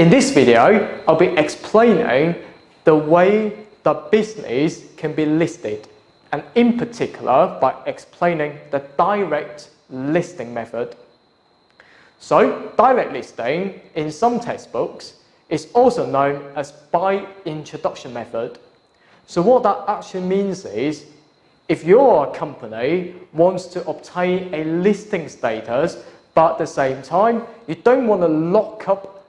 In this video, I'll be explaining the way the business can be listed and in particular by explaining the direct listing method. So direct listing in some textbooks is also known as by introduction method. So what that actually means is if your company wants to obtain a listing status but at the same time you don't want to lock up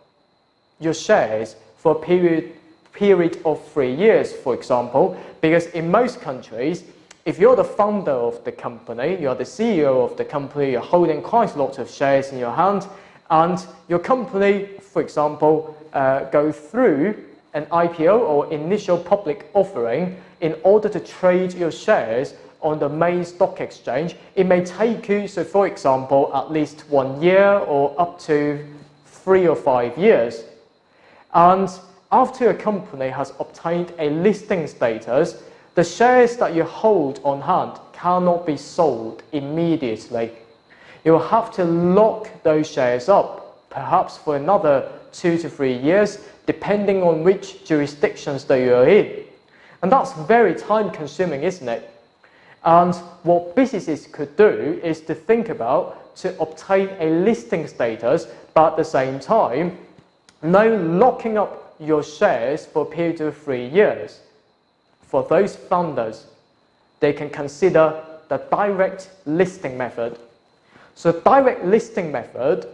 your shares for a period period of three years, for example, because in most countries, if you're the founder of the company, you're the CEO of the company, you're holding quite a lot of shares in your hand, and your company, for example, uh, go through an IPO or initial public offering in order to trade your shares on the main stock exchange, it may take you, so for example, at least one year or up to three or five years. And after a company has obtained a listing status, the shares that you hold on hand cannot be sold immediately. You will have to lock those shares up, perhaps for another two to three years, depending on which jurisdictions that you are in. And that's very time consuming, isn't it? And what businesses could do is to think about to obtain a listing status, but at the same time, no locking up your shares for a period of three years for those founders, they can consider the direct listing method. So direct listing method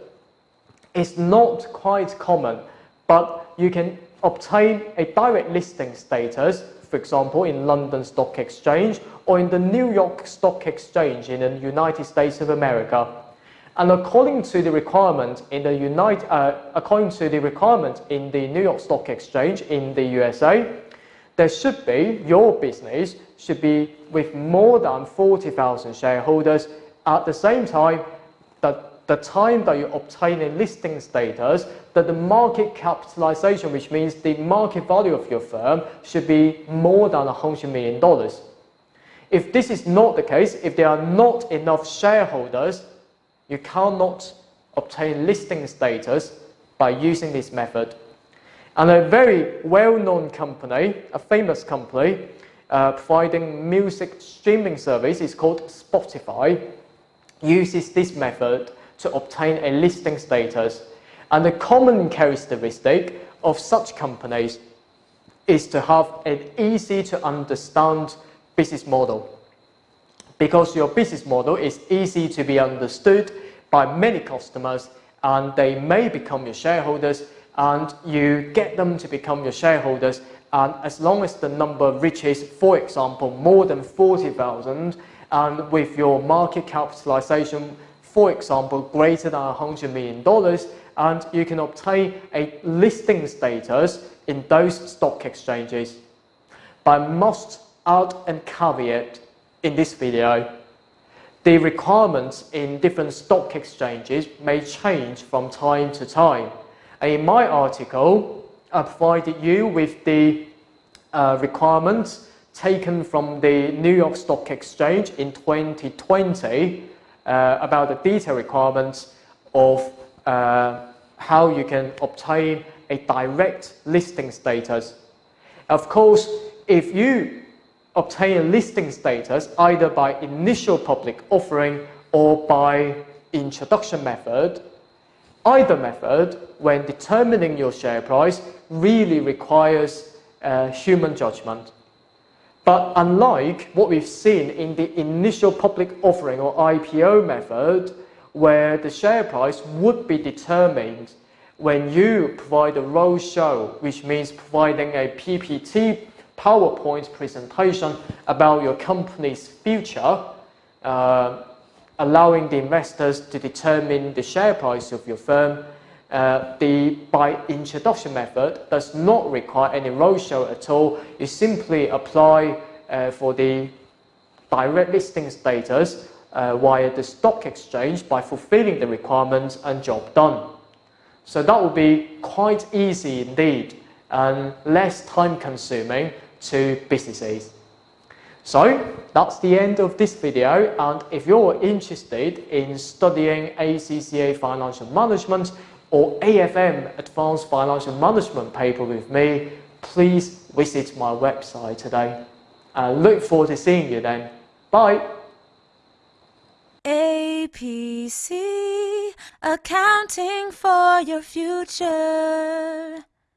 is not quite common, but you can obtain a direct listing status, for example, in London Stock Exchange or in the New York Stock Exchange in the United States of America. And according to the requirement in the United, uh, according to the requirement in the New York Stock Exchange in the USA, there should be, your business should be with more than 40,000 shareholders. At the same time, that the time that you obtain a listing status, that the market capitalization, which means the market value of your firm, should be more than $100 million. If this is not the case, if there are not enough shareholders, you cannot obtain listing status by using this method. And a very well-known company, a famous company, uh, providing music streaming service is called Spotify, uses this method to obtain a listing status. And the common characteristic of such companies is to have an easy to understand business model. Because your business model is easy to be understood by many customers and they may become your shareholders and you get them to become your shareholders and as long as the number reaches, for example, more than 40,000 and with your market capitalization, for example, greater than $100 million, and you can obtain a listing status in those stock exchanges. But must add and caveat in this video, the requirements in different stock exchanges may change from time to time. In my article, I provided you with the uh, requirements taken from the New York Stock Exchange in 2020 uh, about the detailed requirements of uh, how you can obtain a direct listing status. Of course, if you obtain listing status either by initial public offering or by introduction method, Either method, when determining your share price, really requires uh, human judgment. But unlike what we've seen in the initial public offering or IPO method, where the share price would be determined when you provide a roadshow, which means providing a PPT PowerPoint presentation about your company's future, uh, allowing the investors to determine the share price of your firm. Uh, the by introduction method does not require any roadshow at all. You simply apply uh, for the direct listing status uh, via the stock exchange by fulfilling the requirements and job done. So that will be quite easy indeed and less time consuming to businesses. So that's the end of this video and if you're interested in studying ACCA financial management or AFM Advanced Financial Management paper with me, please visit my website today. I look forward to seeing you then. Bye. APC, accounting for your future.